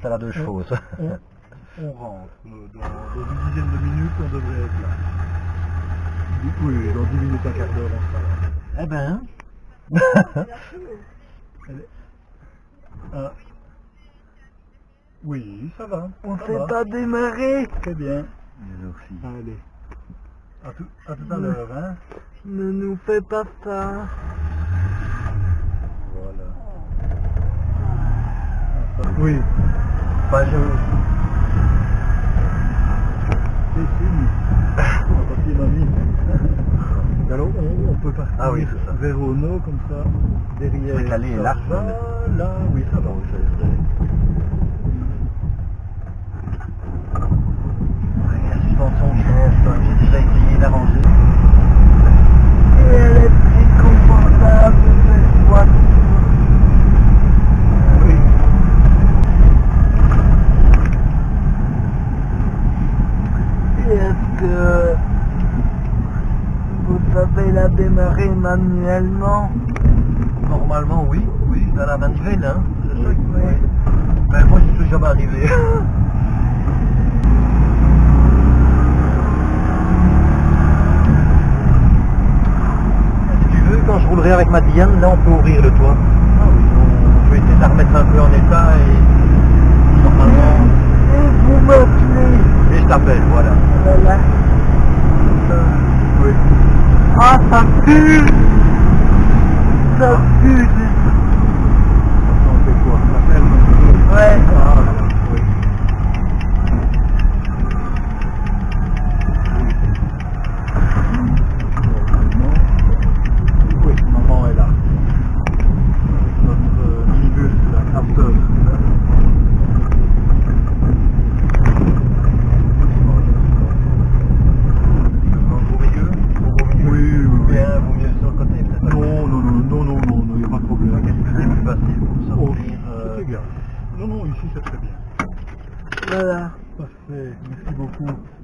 C'est la deux chevaux, ça. On, on rentre. Dans, dans une dizaine de minutes, on devrait être là. Oui, dans 10 minutes, un quart d'heure, on sera là. Eh ben. Est- Ah. Oui, ça va. On ça sait va. pas démarrer. Très bien. Allez. À tout à, tout à l'heure, hein. Ne nous fais pas ça. Voilà. Ça- Oui. Bah, je... C'est fini. Alors on, on peut partir Ah oui, vers Ono comme ça, derrière. Calé, là, va, là, oui, ça va, que vous savez la démarrer manuellement Normalement, oui. Oui, dans la manivelle, hein. Que- Oui. Mais moi, je suis jamais arrivé. si tu veux, quand je roulerai avec ma Diane, là, on peut ouvrir le toit. Ah oui. On peut essayer de la remettre un peu en état et normalement... Et vous voilà. Voilà. Oui. Ah, ça pue Ça pue On fait quoi La ferme Ouais. Ah, voilà, oui. Normalement, Oui, maman est là. Avec notre euh, minibus, la Crafter. Au milieu Au Oui, milieu oui, oui. Bien, vaut mieux sur le côté, peut-être. Non, non, non, non, non, non, non, il n'y a pas de problème. Qu'est-ce que c'est plus facile pour Oh, sortir euh, c'est égal. Non, non, ici c'est très bien. Voilà. Parfait, merci beaucoup.